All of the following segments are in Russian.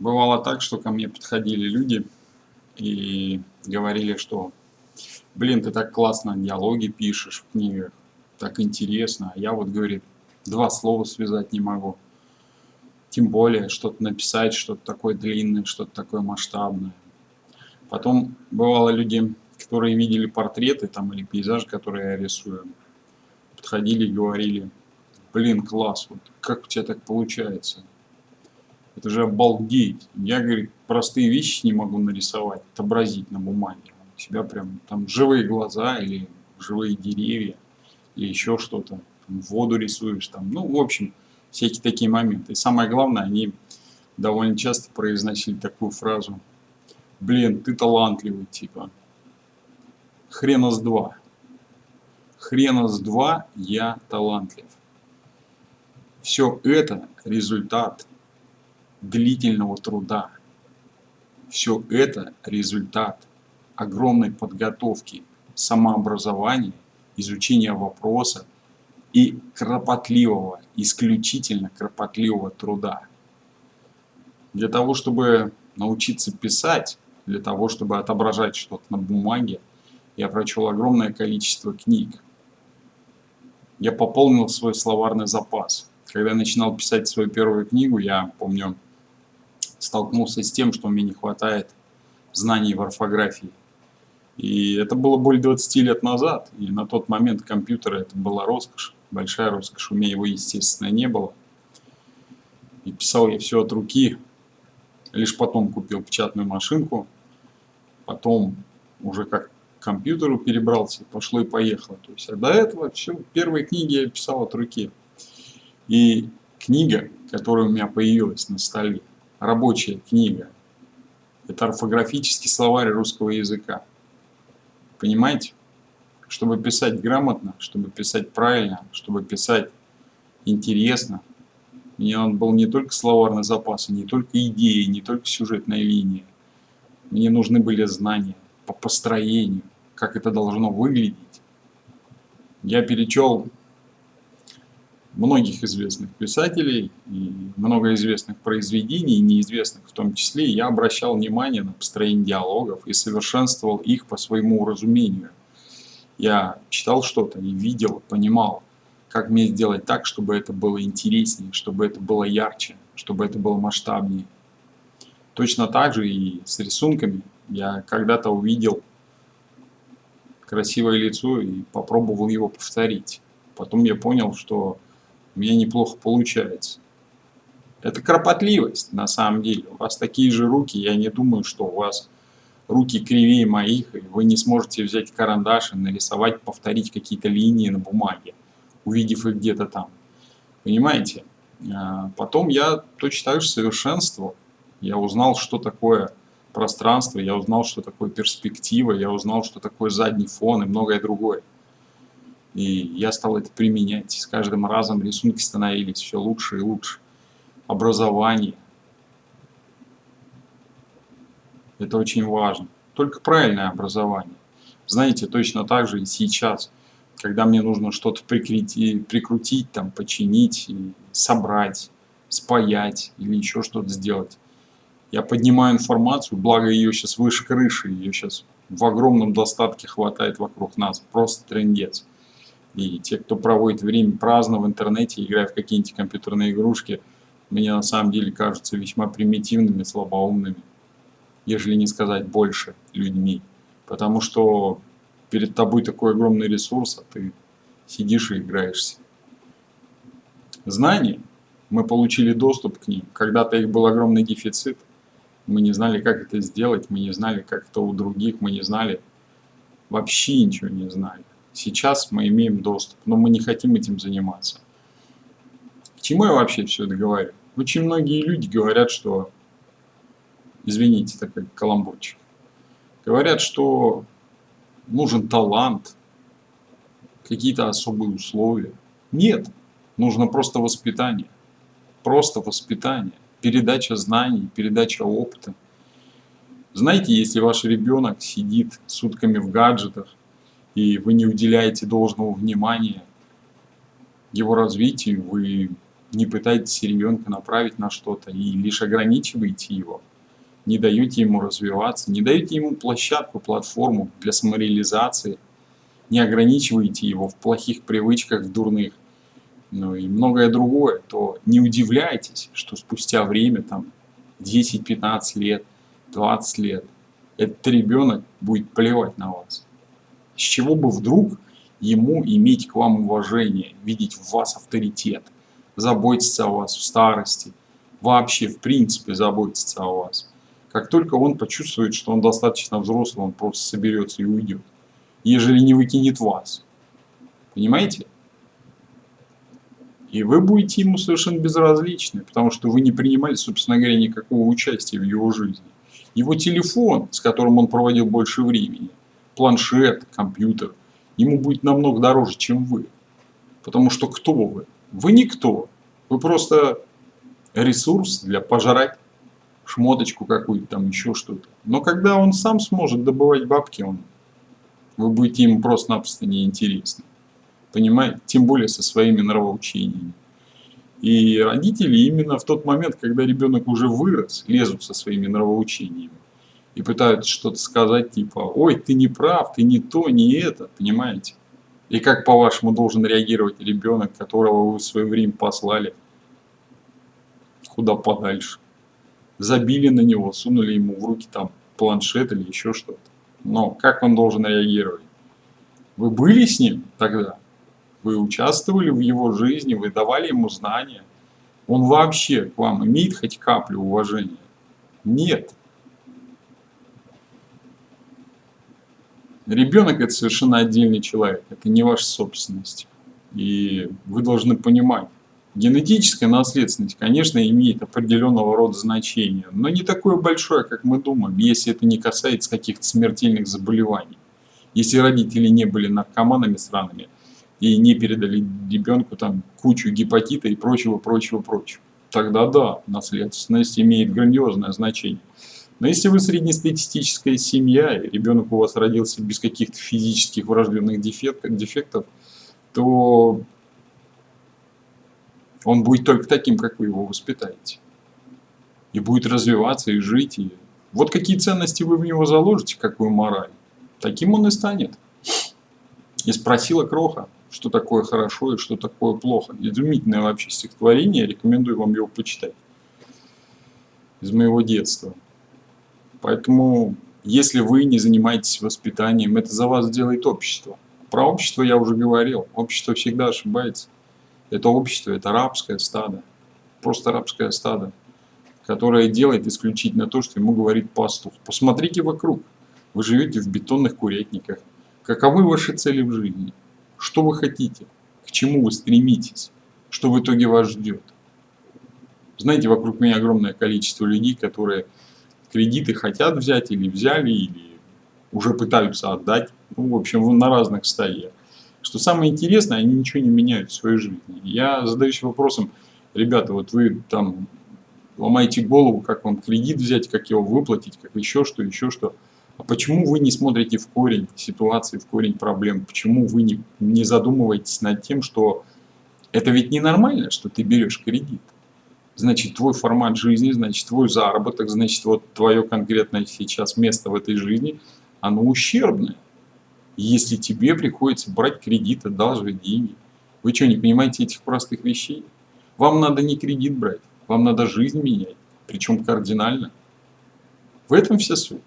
Бывало так, что ко мне подходили люди и говорили, что блин, ты так классно диалоги пишешь в книгах, так интересно, а я вот, говорит, два слова связать не могу. Тем более что-то написать, что-то такое длинное, что-то такое масштабное. Потом бывало люди, которые видели портреты там или пейзажи, которые я рисую, подходили и говорили, блин, класс, вот как у тебя так получается? Это же обалдеть. Я, говорит, простые вещи не могу нарисовать, отобразить на бумаге. У тебя прям там живые глаза или живые деревья, или еще что-то. Воду рисуешь там. Ну, в общем, всякие такие моменты. И самое главное, они довольно часто произносили такую фразу. Блин, ты талантливый, типа. Хрена с два. Хрена с два я талантлив. Все это результат длительного труда. Все это результат огромной подготовки, самообразования, изучения вопроса и кропотливого, исключительно кропотливого труда. Для того, чтобы научиться писать, для того, чтобы отображать что-то на бумаге, я прочел огромное количество книг. Я пополнил свой словарный запас. Когда я начинал писать свою первую книгу, я помню, столкнулся с тем, что мне не хватает знаний в орфографии. И это было более 20 лет назад, и на тот момент компьютера это была роскошь, большая роскошь, у меня его, естественно, не было. И писал я все от руки, лишь потом купил печатную машинку, потом уже как к компьютеру перебрался, пошло и поехало. То есть, а до этого все, первые книги я писал от руки. И книга, которая у меня появилась на столе, рабочая книга. Это орфографический словарь русского языка. Понимаете? Чтобы писать грамотно, чтобы писать правильно, чтобы писать интересно, мне он был не только словарный запас, не только идеи, не только сюжетная линия. Мне нужны были знания по построению, как это должно выглядеть. Я перечел многих известных писателей и много известных произведений, неизвестных в том числе, я обращал внимание на построение диалогов и совершенствовал их по своему разумению. Я читал что-то и видел, понимал, как мне сделать так, чтобы это было интереснее, чтобы это было ярче, чтобы это было масштабнее. Точно так же и с рисунками. Я когда-то увидел красивое лицо и попробовал его повторить. Потом я понял, что у меня неплохо получается. Это кропотливость, на самом деле. У вас такие же руки, я не думаю, что у вас руки кривее моих, и вы не сможете взять карандаш и нарисовать, повторить какие-то линии на бумаге, увидев их где-то там. Понимаете? А, потом я точно так же совершенствовал. Я узнал, что такое пространство, я узнал, что такое перспектива, я узнал, что такое задний фон и многое другое. И я стал это применять. С каждым разом рисунки становились все лучше и лучше. Образование. Это очень важно. Только правильное образование. Знаете, точно так же и сейчас, когда мне нужно что-то прикрутить, там, починить, собрать, спаять или еще что-то сделать. Я поднимаю информацию, благо ее сейчас выше крыши, ее сейчас в огромном достатке хватает вокруг нас. Просто трендец. И те, кто проводит время праздно в интернете, играя в какие-нибудь компьютерные игрушки, мне на самом деле кажутся весьма примитивными, слабоумными, ежели не сказать больше людьми. Потому что перед тобой такой огромный ресурс, а ты сидишь и играешься. Знания, мы получили доступ к ним. Когда-то их был огромный дефицит. Мы не знали, как это сделать, мы не знали, как это у других, мы не знали, вообще ничего не знали. Сейчас мы имеем доступ, но мы не хотим этим заниматься. К чему я вообще все это говорю? Очень многие люди говорят, что, извините, такой каламбурчик, говорят, что нужен талант, какие-то особые условия. Нет, нужно просто воспитание. Просто воспитание, передача знаний, передача опыта. Знаете, если ваш ребенок сидит сутками в гаджетах, и вы не уделяете должного внимания его развитию, вы не пытаетесь ребенка направить на что-то и лишь ограничиваете его, не даете ему развиваться, не даете ему площадку, платформу для самореализации, не ограничиваете его в плохих привычках, в дурных, ну и многое другое, то не удивляйтесь, что спустя время, там, 10-15 лет, 20 лет, этот ребенок будет плевать на вас. С чего бы вдруг ему иметь к вам уважение, видеть в вас авторитет, заботиться о вас в старости, вообще в принципе заботиться о вас. Как только он почувствует, что он достаточно взрослый, он просто соберется и уйдет, ежели не выкинет вас. Понимаете? И вы будете ему совершенно безразличны, потому что вы не принимали, собственно говоря, никакого участия в его жизни. Его телефон, с которым он проводил больше времени, планшет, компьютер, ему будет намного дороже, чем вы. Потому что кто вы? Вы никто. Вы просто ресурс для пожрать шмоточку какую-то, там еще что-то. Но когда он сам сможет добывать бабки, он, вы будете ему просто-напросто неинтересны. Понимаете? Тем более со своими нравоучениями. И родители именно в тот момент, когда ребенок уже вырос, лезут со своими нравоучениями и пытаются что-то сказать типа «Ой, ты не прав, ты не то, не это», понимаете? И как, по-вашему, должен реагировать ребенок, которого вы в свое время послали куда подальше? Забили на него, сунули ему в руки там планшет или еще что-то. Но как он должен реагировать? Вы были с ним тогда? Вы участвовали в его жизни, вы давали ему знания? Он вообще к вам имеет хоть каплю уважения? Нет. Ребенок это совершенно отдельный человек, это не ваша собственность. И вы должны понимать, генетическая наследственность, конечно, имеет определенного рода значение, но не такое большое, как мы думаем, если это не касается каких-то смертельных заболеваний. Если родители не были наркоманами сраными и не передали ребенку там кучу гепатита и прочего, прочего, прочего, тогда да, наследственность имеет грандиозное значение. Но если вы среднестатистическая семья, и ребенок у вас родился без каких-то физических врожденных дефектов, то он будет только таким, как вы его воспитаете. И будет развиваться, и жить. И... Вот какие ценности вы в него заложите, какую мораль, таким он и станет. И спросила Кроха, что такое хорошо и что такое плохо. Изумительное вообще стихотворение, рекомендую вам его почитать. Из моего детства. Поэтому, если вы не занимаетесь воспитанием, это за вас делает общество. Про общество я уже говорил. Общество всегда ошибается. Это общество, это рабское стадо. Просто рабское стадо, которое делает исключительно то, что ему говорит пастух. Посмотрите вокруг. Вы живете в бетонных курятниках. Каковы ваши цели в жизни? Что вы хотите? К чему вы стремитесь? Что в итоге вас ждет? Знаете, вокруг меня огромное количество людей, которые кредиты хотят взять или взяли, или уже пытаются отдать. Ну, в общем, на разных стадиях. Что самое интересное, они ничего не меняют в своей жизни. Я задаюсь вопросом, ребята, вот вы там ломаете голову, как вам кредит взять, как его выплатить, как еще что, еще что. А почему вы не смотрите в корень ситуации, в корень проблем? Почему вы не, не задумываетесь над тем, что это ведь ненормально, что ты берешь кредит? Значит твой формат жизни, значит твой заработок, значит вот твое конкретное сейчас место в этой жизни, оно ущербное. Если тебе приходится брать кредит, одалживать деньги, вы что, не понимаете этих простых вещей? Вам надо не кредит брать, вам надо жизнь менять, причем кардинально. В этом вся суть.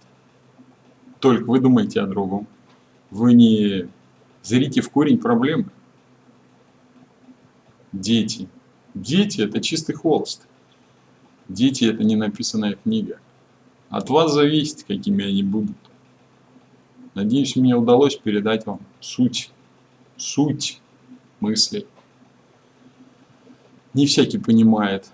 Только вы думаете о другом. Вы не зрите в корень проблемы. Дети, Дети – это чистый холст. Дети – это не написанная книга. От вас зависит, какими они будут. Надеюсь, мне удалось передать вам суть, суть мысли. Не всякий понимает.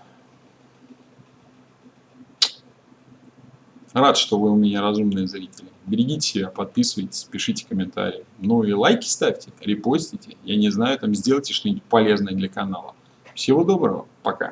Рад, что вы у меня разумные зрители. Берегите себя, подписывайтесь, пишите комментарии. Ну и лайки ставьте, репостите. Я не знаю, там сделайте что-нибудь полезное для канала. Всего доброго, пока.